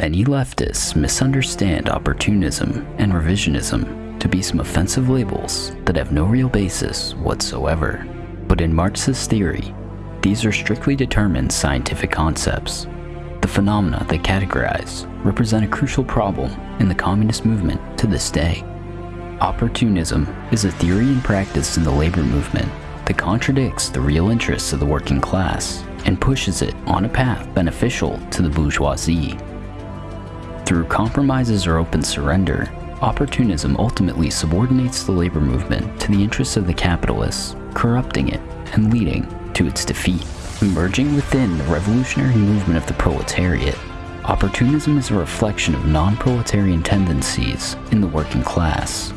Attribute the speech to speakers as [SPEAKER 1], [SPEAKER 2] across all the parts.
[SPEAKER 1] Many leftists misunderstand opportunism and revisionism to be some offensive labels that have no real basis whatsoever. But in Marxist theory, these are strictly determined scientific concepts. The phenomena they categorize represent a crucial problem in the communist movement to this day. Opportunism is a theory and practice in the labor movement that contradicts the real interests of the working class and pushes it on a path beneficial to the bourgeoisie. Through compromises or open surrender, opportunism ultimately subordinates the labor movement to the interests of the capitalists, corrupting it and leading to its defeat. Emerging within the revolutionary movement of the proletariat, opportunism is a reflection of non-proletarian tendencies in the working class.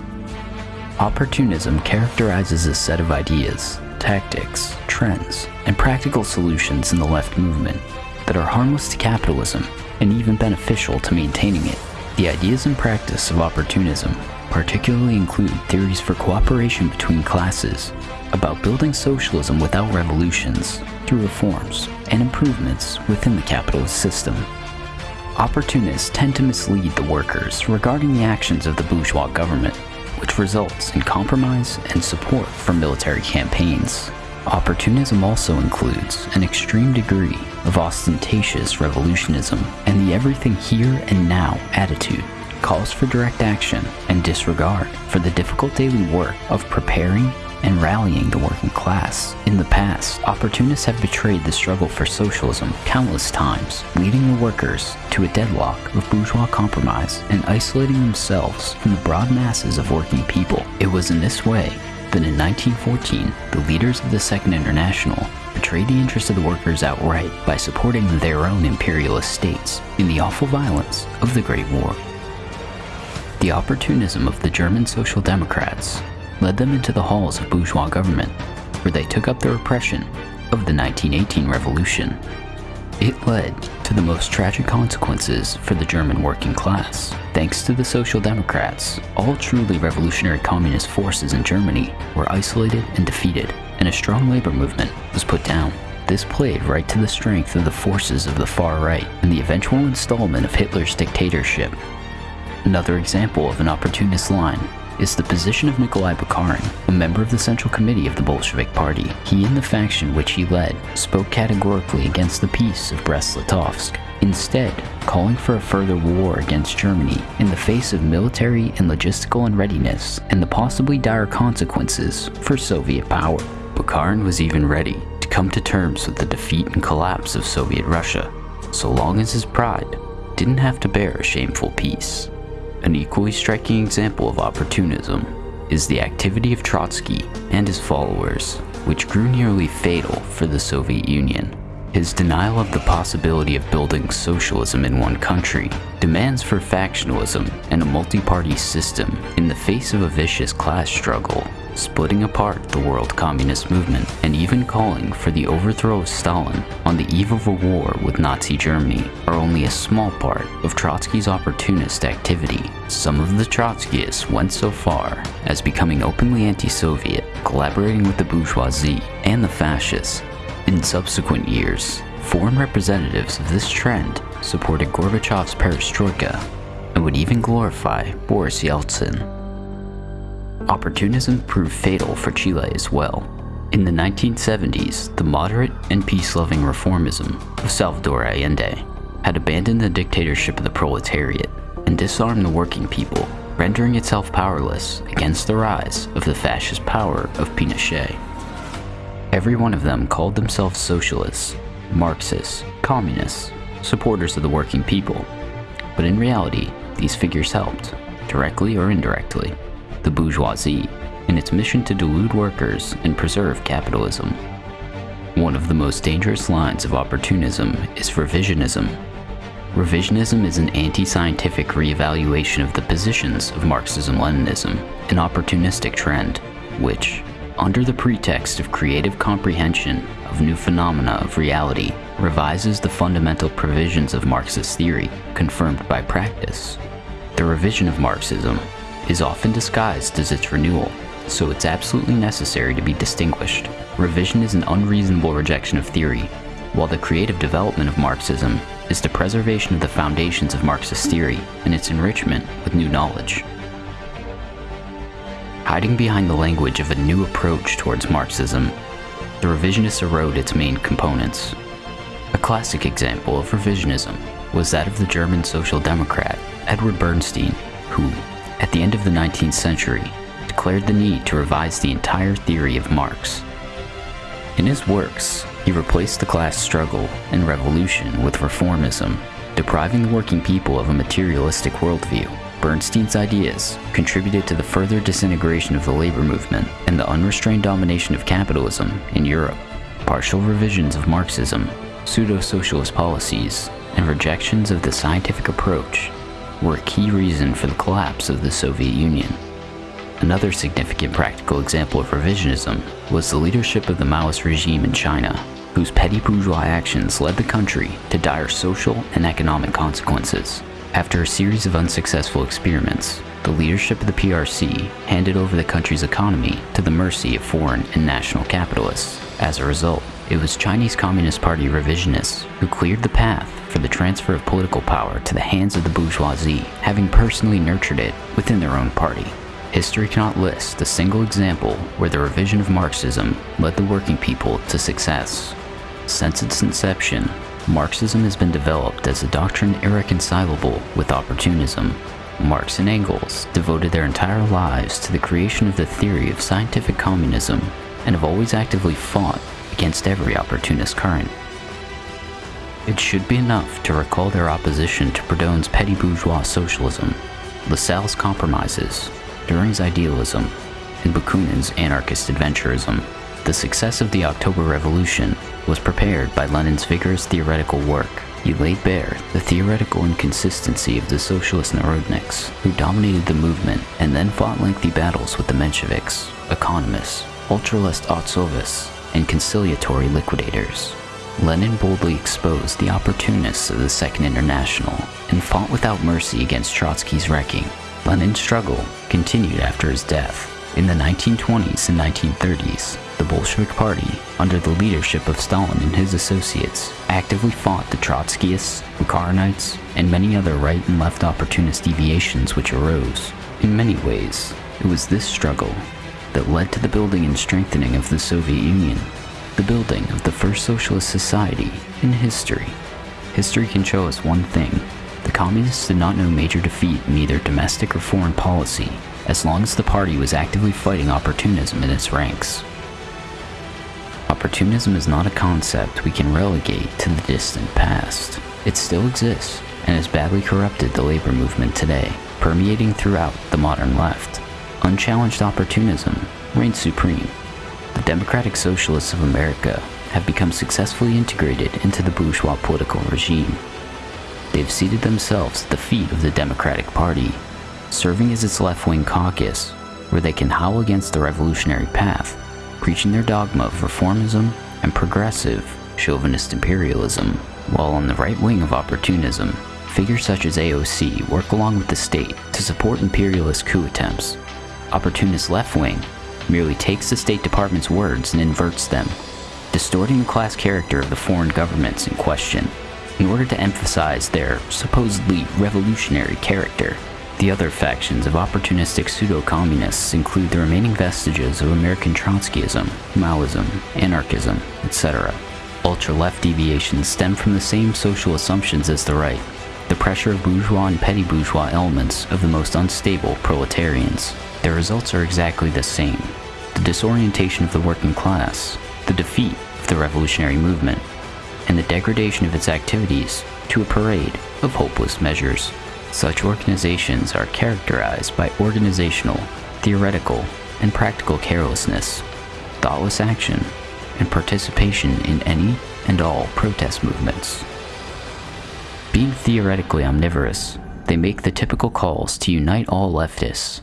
[SPEAKER 1] Opportunism characterizes a set of ideas, tactics, trends, and practical solutions in the left movement that are harmless to capitalism and even beneficial to maintaining it. The ideas and practice of opportunism particularly include theories for cooperation between classes, about building socialism without revolutions, through reforms and improvements within the capitalist system. Opportunists tend to mislead the workers regarding the actions of the bourgeois government, which results in compromise and support for military campaigns. Opportunism also includes an extreme degree of ostentatious revolutionism and the everything here and now attitude calls for direct action and disregard for the difficult daily work of preparing and rallying the working class. In the past, opportunists have betrayed the struggle for socialism countless times, leading the workers to a deadlock of bourgeois compromise and isolating themselves from the broad masses of working people. It was in this way that in 1914, the leaders of the Second International betrayed the interests of the workers outright by supporting their own imperialist states in the awful violence of the Great War. The opportunism of the German Social Democrats led them into the halls of bourgeois government, where they took up the repression of the 1918 revolution. It led to the most tragic consequences for the German working class. Thanks to the Social Democrats, all truly revolutionary communist forces in Germany were isolated and defeated, and a strong labor movement was put down. This played right to the strength of the forces of the far right and the eventual installment of Hitler's dictatorship. Another example of an opportunist line is the position of Nikolai Bukharin, a member of the Central Committee of the Bolshevik Party. He and the faction which he led spoke categorically against the peace of Brest-Litovsk, instead calling for a further war against Germany in the face of military and logistical unreadiness and the possibly dire consequences for Soviet power. Bukharin was even ready to come to terms with the defeat and collapse of Soviet Russia, so long as his pride didn't have to bear a shameful peace. An equally striking example of opportunism is the activity of Trotsky and his followers, which grew nearly fatal for the Soviet Union. His denial of the possibility of building socialism in one country, demands for factionalism and a multi-party system in the face of a vicious class struggle, splitting apart the world communist movement, and even calling for the overthrow of Stalin on the eve of a war with Nazi Germany are only a small part of Trotsky's opportunist activity. Some of the Trotskyists went so far as becoming openly anti-Soviet, collaborating with the bourgeoisie and the fascists. In subsequent years, foreign representatives of this trend supported Gorbachev's perestroika and would even glorify Boris Yeltsin. Opportunism proved fatal for Chile as well. In the 1970s, the moderate and peace-loving reformism of Salvador Allende had abandoned the dictatorship of the proletariat and disarmed the working people, rendering itself powerless against the rise of the fascist power of Pinochet. Every one of them called themselves socialists, Marxists, communists, supporters of the working people. But in reality, these figures helped, directly or indirectly, the bourgeoisie in its mission to delude workers and preserve capitalism. One of the most dangerous lines of opportunism is revisionism. Revisionism is an anti-scientific reevaluation of the positions of Marxism-Leninism, an opportunistic trend, which, under the pretext of creative comprehension of new phenomena of reality, revises the fundamental provisions of Marxist theory, confirmed by practice. The revision of Marxism is often disguised as its renewal, so it's absolutely necessary to be distinguished. Revision is an unreasonable rejection of theory, while the creative development of Marxism is the preservation of the foundations of Marxist theory and its enrichment with new knowledge. Hiding behind the language of a new approach towards Marxism, the revisionists erode its main components. A classic example of revisionism was that of the German Social Democrat Edward Bernstein, who, at the end of the 19th century, declared the need to revise the entire theory of Marx. In his works, he replaced the class struggle and revolution with reformism, depriving the working people of a materialistic worldview. Bernstein's ideas contributed to the further disintegration of the labor movement and the unrestrained domination of capitalism in Europe. Partial revisions of Marxism, pseudo-socialist policies, and rejections of the scientific approach were a key reason for the collapse of the Soviet Union. Another significant practical example of revisionism was the leadership of the Maoist regime in China, whose petty bourgeois actions led the country to dire social and economic consequences. After a series of unsuccessful experiments, the leadership of the PRC handed over the country's economy to the mercy of foreign and national capitalists. As a result, it was Chinese Communist Party revisionists who cleared the path for the transfer of political power to the hands of the bourgeoisie, having personally nurtured it within their own party. History cannot list a single example where the revision of Marxism led the working people to success. Since its inception, Marxism has been developed as a doctrine irreconcilable with opportunism. Marx and Engels devoted their entire lives to the creation of the theory of scientific communism and have always actively fought against every opportunist current. It should be enough to recall their opposition to Proudhon's petty bourgeois socialism, Lassalle's compromises, Dühring's idealism, and Bakunin's anarchist adventurism. The success of the October Revolution was prepared by Lenin's vigorous theoretical work. He laid bare the theoretical inconsistency of the socialist Narodniks, who dominated the movement and then fought lengthy battles with the Mensheviks, economists, ultralist Otzovists, and conciliatory liquidators. Lenin boldly exposed the opportunists of the Second International and fought without mercy against Trotsky's wrecking. Lenin's struggle continued after his death. In the 1920s and 1930s, the Bolshevik Party, under the leadership of Stalin and his associates, actively fought the Trotskyists, Bukharinites, and many other right and left opportunist deviations which arose. In many ways, it was this struggle that led to the building and strengthening of the Soviet Union the building of the first socialist society in history. History can show us one thing. The communists did not know major defeat in either domestic or foreign policy, as long as the party was actively fighting opportunism in its ranks. Opportunism is not a concept we can relegate to the distant past. It still exists and has badly corrupted the labor movement today, permeating throughout the modern left. Unchallenged opportunism reigns supreme the Democratic Socialists of America have become successfully integrated into the bourgeois political regime. They've seated themselves at the feet of the Democratic Party, serving as its left-wing caucus, where they can howl against the revolutionary path, preaching their dogma of reformism and progressive, chauvinist imperialism, while on the right wing of opportunism, figures such as AOC work along with the state to support imperialist coup attempts. Opportunist left wing merely takes the State Department's words and inverts them, distorting the class character of the foreign governments in question in order to emphasize their supposedly revolutionary character. The other factions of opportunistic pseudo-communists include the remaining vestiges of American Trotskyism, Maoism, anarchism, etc. Ultra-left deviations stem from the same social assumptions as the right, the pressure of bourgeois and petty bourgeois elements of the most unstable proletarians. Their results are exactly the same. The disorientation of the working class, the defeat of the revolutionary movement, and the degradation of its activities to a parade of hopeless measures. Such organizations are characterized by organizational, theoretical, and practical carelessness, thoughtless action, and participation in any and all protest movements. Being theoretically omnivorous, they make the typical calls to unite all leftists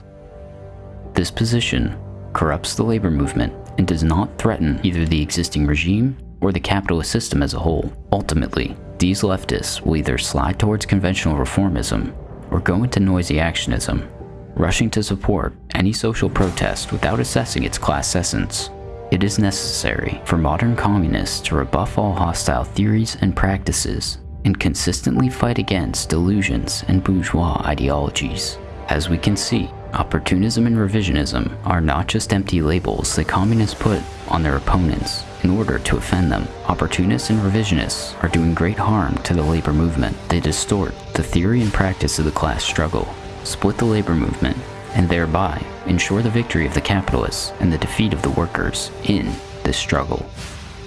[SPEAKER 1] this position corrupts the labor movement and does not threaten either the existing regime or the capitalist system as a whole. Ultimately, these leftists will either slide towards conventional reformism or go into noisy actionism, rushing to support any social protest without assessing its class essence. It is necessary for modern communists to rebuff all hostile theories and practices and consistently fight against delusions and bourgeois ideologies. As we can see, opportunism and revisionism are not just empty labels that communists put on their opponents in order to offend them. Opportunists and revisionists are doing great harm to the labor movement. They distort the theory and practice of the class struggle, split the labor movement, and thereby ensure the victory of the capitalists and the defeat of the workers in this struggle.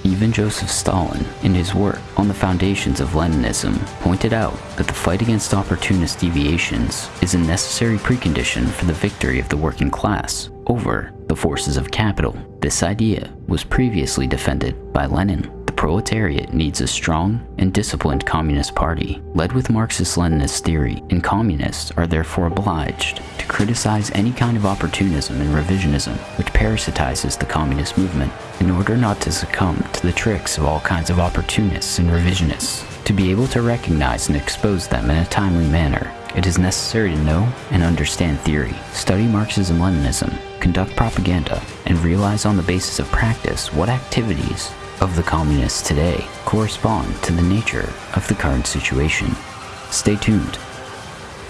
[SPEAKER 1] Even Joseph Stalin, in his work on the foundations of Leninism, pointed out that the fight against opportunist deviations is a necessary precondition for the victory of the working class over the forces of capital. This idea was previously defended by Lenin proletariat needs a strong and disciplined Communist Party, led with Marxist-Leninist theory, and communists are therefore obliged to criticize any kind of opportunism and revisionism which parasitizes the communist movement, in order not to succumb to the tricks of all kinds of opportunists and revisionists. To be able to recognize and expose them in a timely manner, it is necessary to know and understand theory, study Marxism-Leninism, conduct propaganda, and realize on the basis of practice what activities of the communists today correspond to the nature of the current situation. Stay tuned